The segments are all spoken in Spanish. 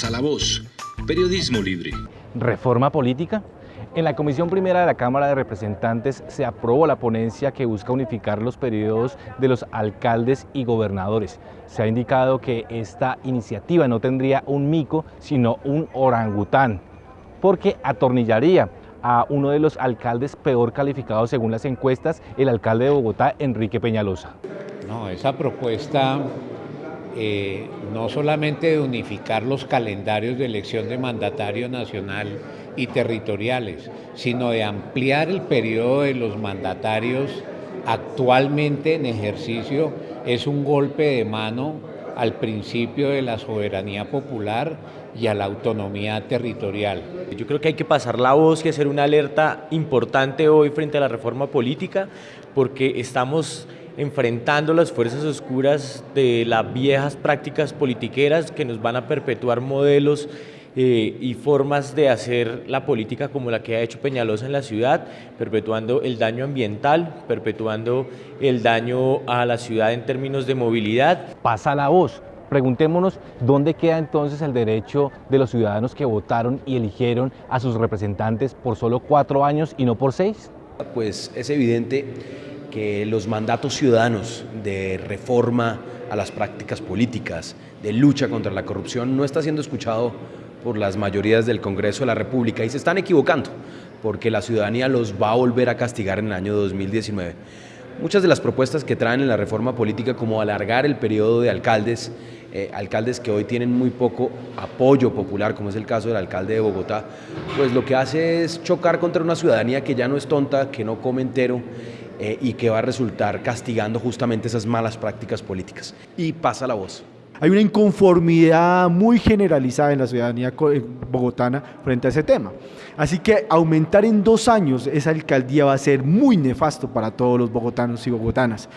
Pasa la voz. Periodismo libre. ¿Reforma política? En la Comisión Primera de la Cámara de Representantes se aprobó la ponencia que busca unificar los periodos de los alcaldes y gobernadores. Se ha indicado que esta iniciativa no tendría un mico, sino un orangután, porque atornillaría a uno de los alcaldes peor calificados según las encuestas, el alcalde de Bogotá, Enrique Peñalosa. No, esa propuesta eh, no solamente de unificar los calendarios de elección de mandatario nacional y territoriales, sino de ampliar el periodo de los mandatarios actualmente en ejercicio, es un golpe de mano al principio de la soberanía popular y a la autonomía territorial. Yo creo que hay que pasar la voz y hacer una alerta importante hoy frente a la reforma política, porque estamos enfrentando las fuerzas oscuras de las viejas prácticas politiqueras que nos van a perpetuar modelos eh, y formas de hacer la política como la que ha hecho Peñalosa en la ciudad, perpetuando el daño ambiental, perpetuando el daño a la ciudad en términos de movilidad. Pasa la voz. Preguntémonos dónde queda entonces el derecho de los ciudadanos que votaron y eligieron a sus representantes por solo cuatro años y no por seis. Pues es evidente que los mandatos ciudadanos de reforma a las prácticas políticas, de lucha contra la corrupción, no está siendo escuchado por las mayorías del Congreso de la República y se están equivocando porque la ciudadanía los va a volver a castigar en el año 2019. Muchas de las propuestas que traen en la reforma política como alargar el periodo de alcaldes, eh, alcaldes que hoy tienen muy poco apoyo popular, como es el caso del alcalde de Bogotá, pues lo que hace es chocar contra una ciudadanía que ya no es tonta, que no come entero eh, y que va a resultar castigando justamente esas malas prácticas políticas. Y pasa la voz. Hay una inconformidad muy generalizada en la ciudadanía bogotana frente a ese tema. Así que aumentar en dos años esa alcaldía va a ser muy nefasto para todos los bogotanos y bogotanas.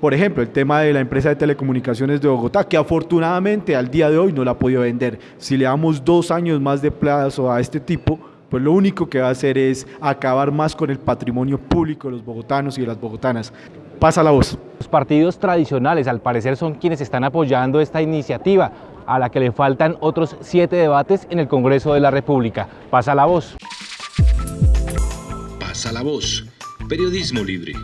Por ejemplo, el tema de la empresa de telecomunicaciones de Bogotá, que afortunadamente al día de hoy no la ha podido vender. Si le damos dos años más de plazo a este tipo, pues lo único que va a hacer es acabar más con el patrimonio público de los bogotanos y de las bogotanas. Pasa la voz. Los partidos tradicionales, al parecer, son quienes están apoyando esta iniciativa, a la que le faltan otros siete debates en el Congreso de la República. Pasa la voz. Pasa la voz. Periodismo libre.